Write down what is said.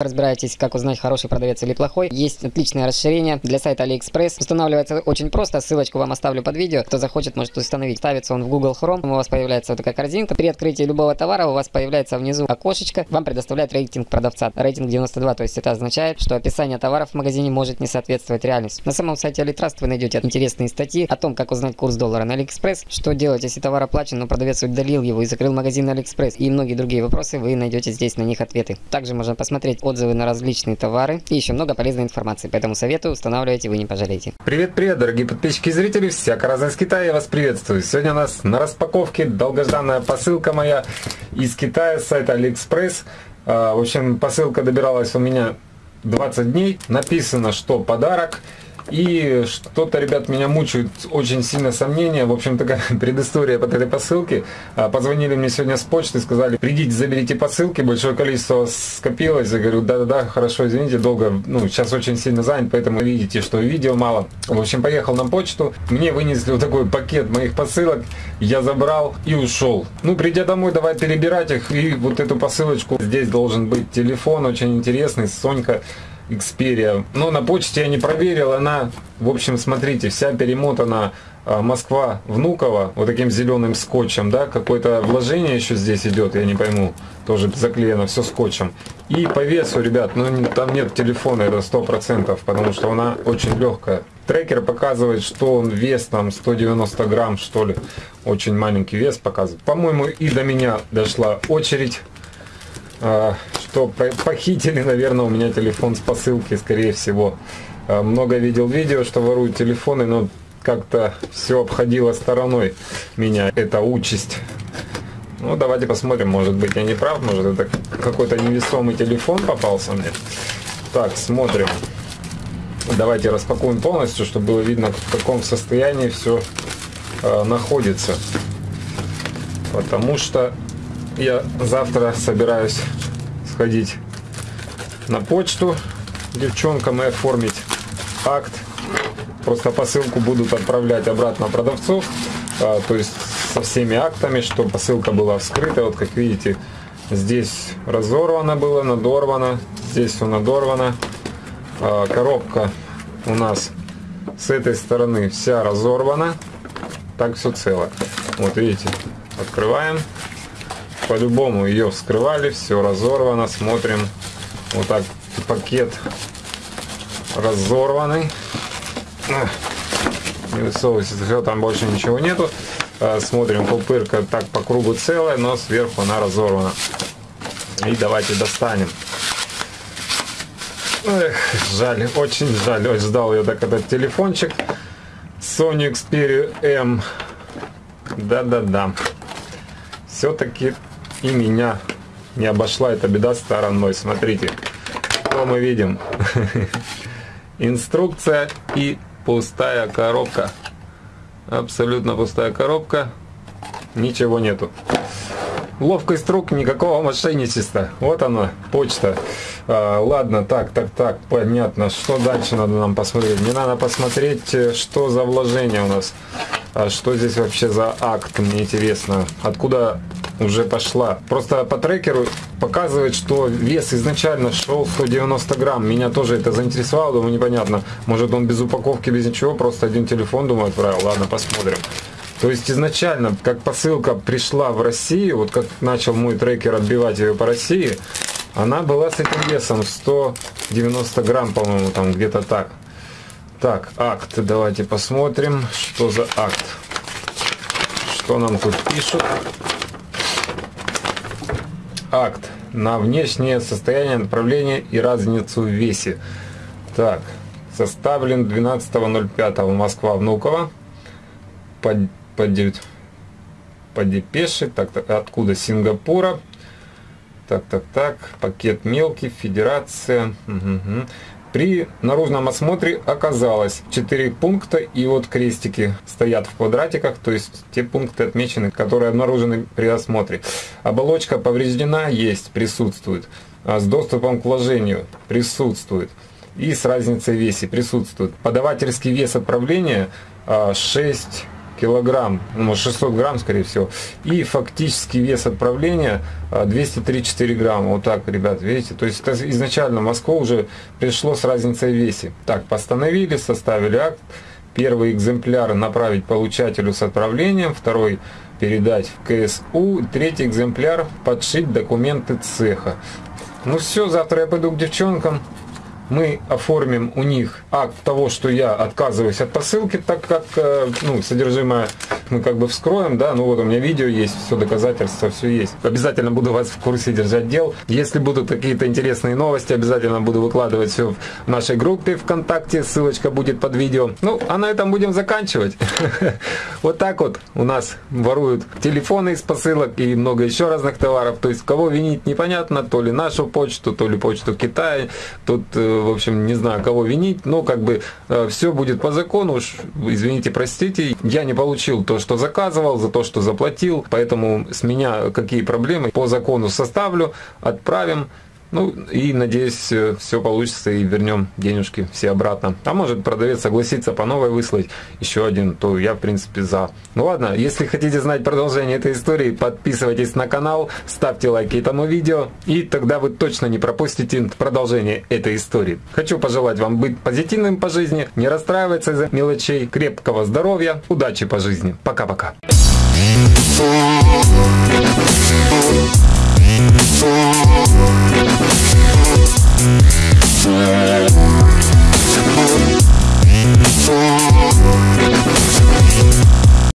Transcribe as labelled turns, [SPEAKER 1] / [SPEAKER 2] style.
[SPEAKER 1] Разбираетесь, как узнать, хороший продавец или плохой. Есть отличное расширение для сайта AliExpress. Устанавливается очень просто. Ссылочку вам оставлю под видео. Кто захочет, может установить. Ставится он в Google Chrome. У вас появляется вот такая корзинка. При открытии любого товара у вас появляется внизу окошечко. Вам предоставляет рейтинг продавца. Рейтинг 92. То есть это означает, что описание товаров в магазине может не соответствовать реальности. На самом сайте AliTrust вы найдете интересные статьи о том, как узнать курс доллара на AliExpress. Что делать, если товар оплачен, но продавец удалил его и закрыл магазин на AliExpress. И многие другие вопросы вы найдете здесь на них ответы. Также можно посмотреть отзывы на различные товары и еще много полезной информации. Поэтому советую, устанавливайте, вы не пожалеете.
[SPEAKER 2] Привет-привет, дорогие подписчики и зрители, всяко разно из Китая, я вас приветствую. Сегодня у нас на распаковке долгожданная посылка моя из Китая с сайта AliExpress. А, в общем, посылка добиралась у меня 20 дней. Написано, что подарок. И что-то, ребят, меня мучают очень сильно сомнения. В общем, такая предыстория под этой посылки. А, позвонили мне сегодня с почты, сказали, придите, заберите посылки. Большое количество скопилось. Я говорю, да-да-да, хорошо, извините, долго. Ну, сейчас очень сильно занят, поэтому видите, что видео мало. В общем, поехал на почту. Мне вынесли вот такой пакет моих посылок. Я забрал и ушел. Ну, придя домой, давай перебирать их. И вот эту посылочку. Здесь должен быть телефон очень интересный. Сонька Xperia. Но на почте я не проверил, она, в общем, смотрите, вся перемотана а, Москва Внуково вот таким зеленым скотчем, да, какое-то вложение еще здесь идет, я не пойму, тоже заклеено все скотчем. И по весу, ребят, ну там нет телефона, это сто процентов, потому что она очень легкая. Трекер показывает, что он вес там 190 грамм, что ли, очень маленький вес показывает. По-моему, и до меня дошла очередь а, что похитили, наверное, у меня телефон с посылки, скорее всего. А, много видел видео, что воруют телефоны, но как-то все обходило стороной меня, эта участь. Ну, давайте посмотрим, может быть я не прав, может это какой-то невесомый телефон попался мне. Так, смотрим. Давайте распакуем полностью, чтобы было видно, в каком состоянии все э, находится. Потому что я завтра собираюсь сходить на почту девчонкам и оформить акт. Просто посылку будут отправлять обратно продавцов, а, то есть со всеми актами, чтобы посылка была вскрыта. Вот как видите, здесь разорвано было, надорвано, здесь все надорвано. А, коробка у нас с этой стороны вся разорвана, так все цело. Вот видите, открываем по-любому ее вскрывали, все разорвано, смотрим, вот так пакет разорванный, не высовывайся, там больше ничего нету, а, смотрим, пупырка так по кругу целая, но сверху она разорвана, и давайте достанем. Эх, жаль, очень жаль, очень ждал я так этот телефончик. Sony Xperia M, да-да-да, все-таки и меня не обошла эта беда стороной. Смотрите, что мы видим. Инструкция и пустая коробка. Абсолютно пустая коробка. Ничего нету. Ловкость рук, никакого мошенничества. Вот она, почта. А, ладно, так, так, так, понятно. Что дальше надо нам посмотреть? Мне надо посмотреть, э, что за вложение у нас. А что здесь вообще за акт, мне интересно. Откуда уже пошла. Просто по трекеру показывает, что вес изначально шел 190 грамм. Меня тоже это заинтересовало, думаю, непонятно. Может он без упаковки, без ничего, просто один телефон, думаю, отправил. Ладно, посмотрим. То есть изначально, как посылка пришла в Россию, вот как начал мой трекер отбивать ее по России, она была с этим весом 190 грамм, по-моему, там где-то так. Так, акт, давайте посмотрим, что за акт. Что нам тут пишут акт на внешнее состояние направления и разницу в весе. Так, составлен 12.05 Москва Внуково по, по, по депеше, так, так, откуда Сингапура. Так, так, так, пакет мелкий, федерация. Угу. При наружном осмотре оказалось 4 пункта и вот крестики стоят в квадратиках, то есть те пункты отмечены, которые обнаружены при осмотре. Оболочка повреждена, есть, присутствует. А с доступом к вложению присутствует. И с разницей в весе присутствует. Подавательский вес отправления 6 килограмм, ну, может 600 грамм, скорее всего. И фактический вес отправления 203-4 грамма. Вот так, ребят, видите? То есть это изначально Москва уже пришло с разницей в весе. Так, постановили, составили акт. Первый экземпляр направить получателю с отправлением, второй передать в КСУ, третий экземпляр подшить документы цеха. Ну все, завтра я пойду к девчонкам, мы оформим у них акт того, что я отказываюсь от посылки, так как э, ну, содержимое мы как бы вскроем, да, ну вот у меня видео есть, все доказательства, все есть. Обязательно буду вас в курсе держать дел. Если будут какие-то интересные новости, обязательно буду выкладывать все в нашей группе ВКонтакте, ссылочка будет под видео. Ну, а на этом будем заканчивать. Вот так вот у нас воруют телефоны из посылок и много еще разных товаров. То есть кого винить непонятно, то ли нашу почту, то ли почту Китая. Тут э, в общем, не знаю, кого винить, но как бы э, все будет по закону, уж, извините, простите, я не получил то, что заказывал, за то, что заплатил, поэтому с меня какие проблемы по закону составлю, отправим, ну и надеюсь, все получится и вернем денежки все обратно. А может продавец согласится по новой выслать еще один, то я в принципе за. Ну ладно, если хотите знать продолжение этой истории, подписывайтесь на канал, ставьте лайки этому видео, и тогда вы точно не пропустите продолжение этой истории. Хочу пожелать вам быть позитивным по жизни, не расстраиваться из-за мелочей, крепкого здоровья, удачи по жизни. Пока-пока. Thank Yeah.